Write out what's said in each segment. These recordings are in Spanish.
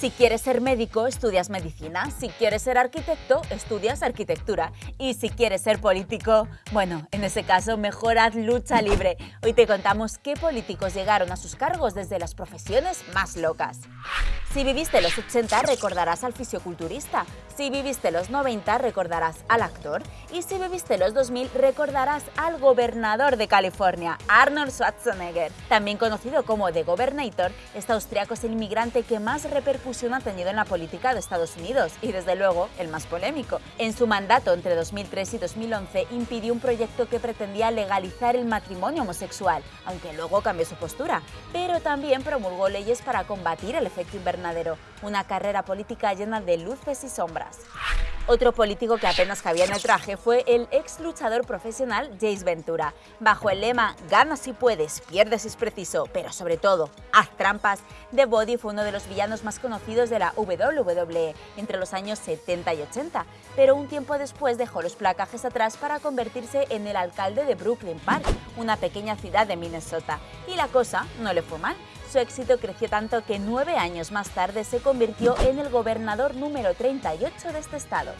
Si quieres ser médico, estudias medicina. Si quieres ser arquitecto, estudias arquitectura. Y si quieres ser político, bueno, en ese caso mejor haz lucha libre. Hoy te contamos qué políticos llegaron a sus cargos desde las profesiones más locas. Si viviste los 80 recordarás al fisioculturista, si viviste los 90 recordarás al actor y si viviste los 2000 recordarás al gobernador de California, Arnold Schwarzenegger. También conocido como The Governator, este austriaco es el inmigrante que más repercusión ha tenido en la política de Estados Unidos y desde luego el más polémico. En su mandato entre 2003 y 2011 impidió un proyecto que pretendía legalizar el matrimonio homosexual, aunque luego cambió su postura, pero también promulgó leyes para combatir el efecto invernadero una carrera política llena de luces y sombras. Otro político que apenas cabía en el traje fue el ex luchador profesional Jace Ventura. Bajo el lema Gana si puedes, pierdes si es preciso, pero sobre todo, haz trampas, The Body fue uno de los villanos más conocidos de la WWE entre los años 70 y 80, pero un tiempo después dejó los placajes atrás para convertirse en el alcalde de Brooklyn Park, una pequeña ciudad de Minnesota. Y la cosa no le fue mal. Su éxito creció tanto que nueve años más tarde se convirtió en el gobernador número 38 de este estado.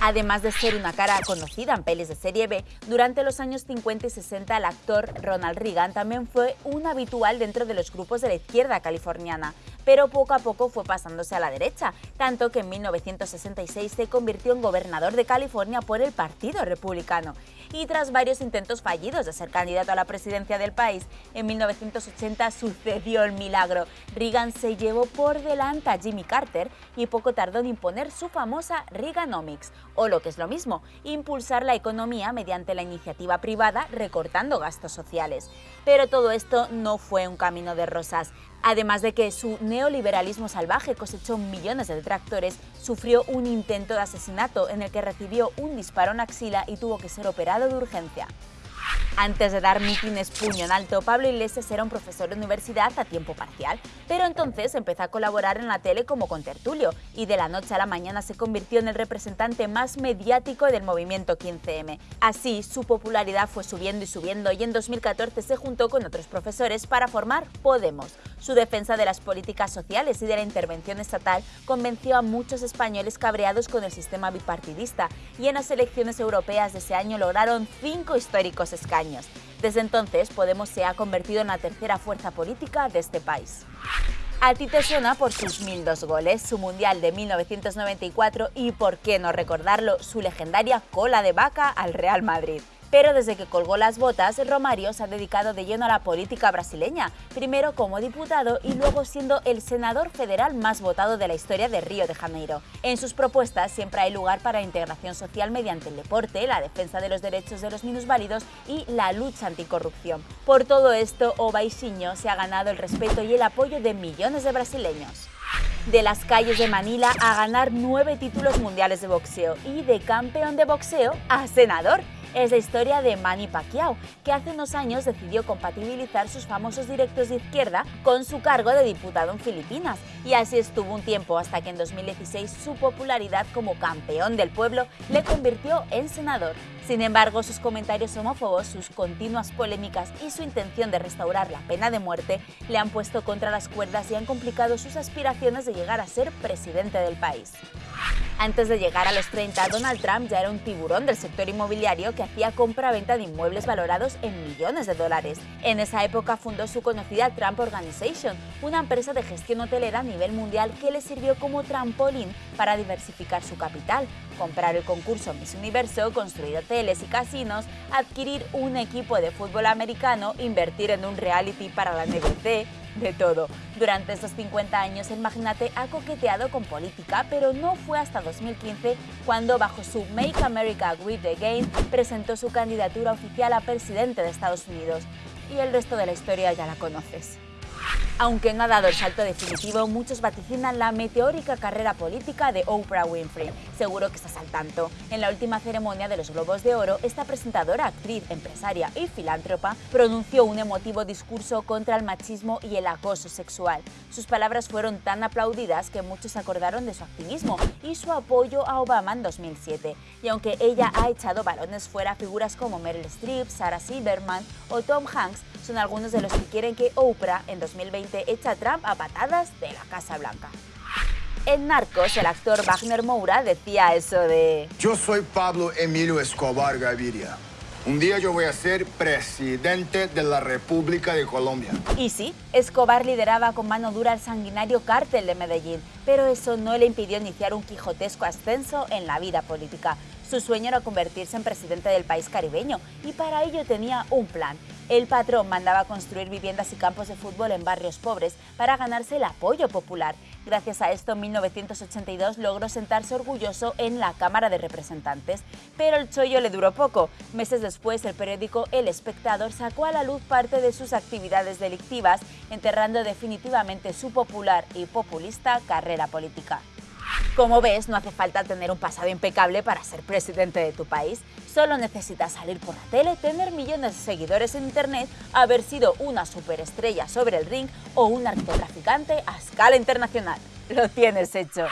Además de ser una cara conocida en pelis de serie B, durante los años 50 y 60 el actor Ronald Reagan también fue un habitual dentro de los grupos de la izquierda californiana, pero poco a poco fue pasándose a la derecha, tanto que en 1966 se convirtió en gobernador de California por el Partido Republicano. Y tras varios intentos fallidos de ser candidato a la presidencia del país, en 1980 sucedió el milagro. Reagan se llevó por delante a Jimmy Carter y poco tardó en imponer su famosa Reaganomics, o lo que es lo mismo, impulsar la economía mediante la iniciativa privada recortando gastos sociales. Pero todo esto no fue un camino de rosas. Además de que su neoliberalismo salvaje cosechó millones de detractores, sufrió un intento de asesinato en el que recibió un disparo en axila y tuvo que ser operado de urgencia. Antes de dar mítines puño en alto, Pablo Iglesias era un profesor de universidad a tiempo parcial, pero entonces empezó a colaborar en la tele como contertulio y de la noche a la mañana se convirtió en el representante más mediático del movimiento 15M. Así, su popularidad fue subiendo y subiendo y en 2014 se juntó con otros profesores para formar Podemos. Su defensa de las políticas sociales y de la intervención estatal convenció a muchos españoles cabreados con el sistema bipartidista y en las elecciones europeas de ese año lograron cinco históricos escaños. Desde entonces, Podemos se ha convertido en la tercera fuerza política de este país. A ti te suena por sus 1002 goles, su Mundial de 1994 y, por qué no recordarlo, su legendaria cola de vaca al Real Madrid. Pero desde que colgó las botas, Romario se ha dedicado de lleno a la política brasileña, primero como diputado y luego siendo el senador federal más votado de la historia de Río de Janeiro. En sus propuestas siempre hay lugar para integración social mediante el deporte, la defensa de los derechos de los minusválidos y la lucha anticorrupción. Por todo esto, Obaixinho se ha ganado el respeto y el apoyo de millones de brasileños de las calles de Manila a ganar nueve títulos mundiales de boxeo y de campeón de boxeo a senador es la historia de Manny Pacquiao, que hace unos años decidió compatibilizar sus famosos directos de izquierda con su cargo de diputado en Filipinas, y así estuvo un tiempo hasta que en 2016 su popularidad como campeón del pueblo le convirtió en senador. Sin embargo, sus comentarios homófobos, sus continuas polémicas y su intención de restaurar la pena de muerte le han puesto contra las cuerdas y han complicado sus aspiraciones de llegar a ser presidente del país. Antes de llegar a los 30, Donald Trump ya era un tiburón del sector inmobiliario hacía compra-venta de inmuebles valorados en millones de dólares. En esa época fundó su conocida Trump Organization, una empresa de gestión hotelera a nivel mundial que le sirvió como trampolín para diversificar su capital, comprar el concurso Miss Universo, construir hoteles y casinos, adquirir un equipo de fútbol americano, invertir en un reality para la NBC, de todo. Durante estos 50 años el magnate ha coqueteado con política, pero no fue hasta 2015 cuando bajo su Make America Great Again presentó su candidatura oficial a presidente de Estados Unidos. Y el resto de la historia ya la conoces. Aunque no ha dado el salto definitivo, muchos vaticinan la meteórica carrera política de Oprah Winfrey. Seguro que estás al tanto. En la última ceremonia de los Globos de Oro, esta presentadora, actriz, empresaria y filántropa pronunció un emotivo discurso contra el machismo y el acoso sexual. Sus palabras fueron tan aplaudidas que muchos acordaron de su activismo y su apoyo a Obama en 2007. Y aunque ella ha echado balones fuera figuras como Meryl Streep, Sarah Silverman o Tom Hanks, son algunos de los que quieren que Oprah en 2020 echa a Trump a patadas de la Casa Blanca. En Narcos, el actor Wagner Moura decía eso de... Yo soy Pablo Emilio Escobar Gaviria. Un día yo voy a ser presidente de la República de Colombia. Y sí, Escobar lideraba con mano dura el sanguinario cártel de Medellín, pero eso no le impidió iniciar un quijotesco ascenso en la vida política. Su sueño era convertirse en presidente del país caribeño y para ello tenía un plan. El patrón mandaba construir viviendas y campos de fútbol en barrios pobres para ganarse el apoyo popular. Gracias a esto, en 1982 logró sentarse orgulloso en la Cámara de Representantes. Pero el chollo le duró poco. Meses después, el periódico El Espectador sacó a la luz parte de sus actividades delictivas, enterrando definitivamente su popular y populista carrera política. Como ves, no hace falta tener un pasado impecable para ser presidente de tu país. Solo necesitas salir por la tele, tener millones de seguidores en internet, haber sido una superestrella sobre el ring o un narcotraficante a escala internacional. Lo tienes hecho.